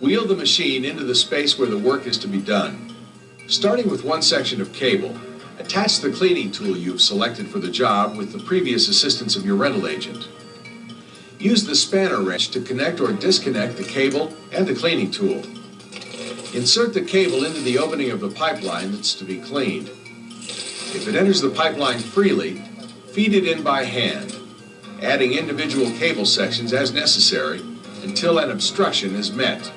Wheel the machine into the space where the work is to be done. Starting with one section of cable, attach the cleaning tool you've selected for the job with the previous assistance of your rental agent. Use the spanner wrench to connect or disconnect the cable and the cleaning tool. Insert the cable into the opening of the pipeline that's to be cleaned. If it enters the pipeline freely, feed it in by hand, adding individual cable sections as necessary until an obstruction is met.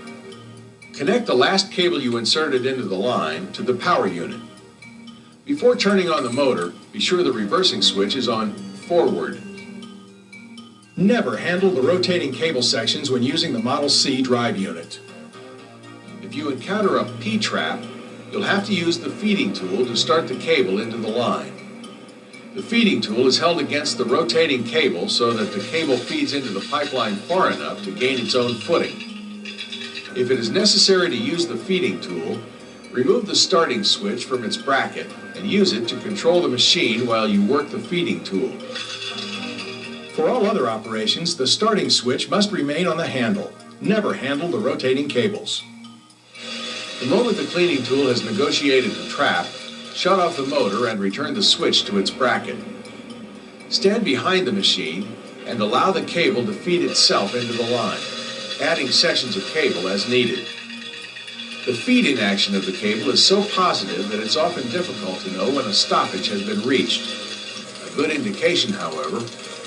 Connect the last cable you inserted into the line to the power unit. Before turning on the motor, be sure the reversing switch is on forward. Never handle the rotating cable sections when using the Model C drive unit. If you encounter a P-trap, you'll have to use the feeding tool to start the cable into the line. The feeding tool is held against the rotating cable so that the cable feeds into the pipeline far enough to gain its own footing. If it is necessary to use the feeding tool, remove the starting switch from its bracket and use it to control the machine while you work the feeding tool. For all other operations, the starting switch must remain on the handle. Never handle the rotating cables. The moment the cleaning tool has negotiated the trap, shut off the motor and return the switch to its bracket. Stand behind the machine and allow the cable to feed itself into the line adding sections of cable as needed. The feeding action of the cable is so positive that it's often difficult to know when a stoppage has been reached. A good indication, however,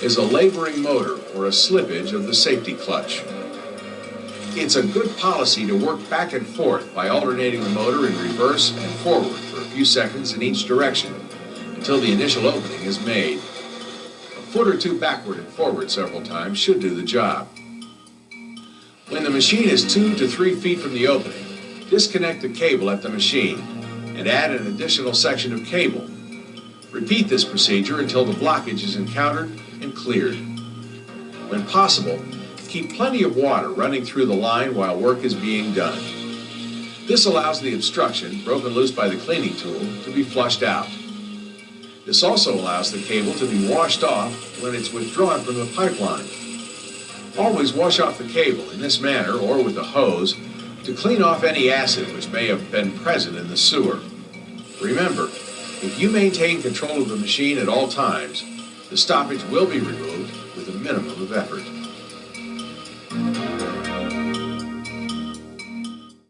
is a laboring motor or a slippage of the safety clutch. It's a good policy to work back and forth by alternating the motor in reverse and forward for a few seconds in each direction until the initial opening is made. A foot or two backward and forward several times should do the job. When the machine is two to three feet from the opening, disconnect the cable at the machine and add an additional section of cable. Repeat this procedure until the blockage is encountered and cleared. When possible, keep plenty of water running through the line while work is being done. This allows the obstruction, broken loose by the cleaning tool, to be flushed out. This also allows the cable to be washed off when it's withdrawn from the pipeline. Always wash off the cable in this manner or with a hose to clean off any acid which may have been present in the sewer. Remember, if you maintain control of the machine at all times, the stoppage will be removed with a minimum of effort.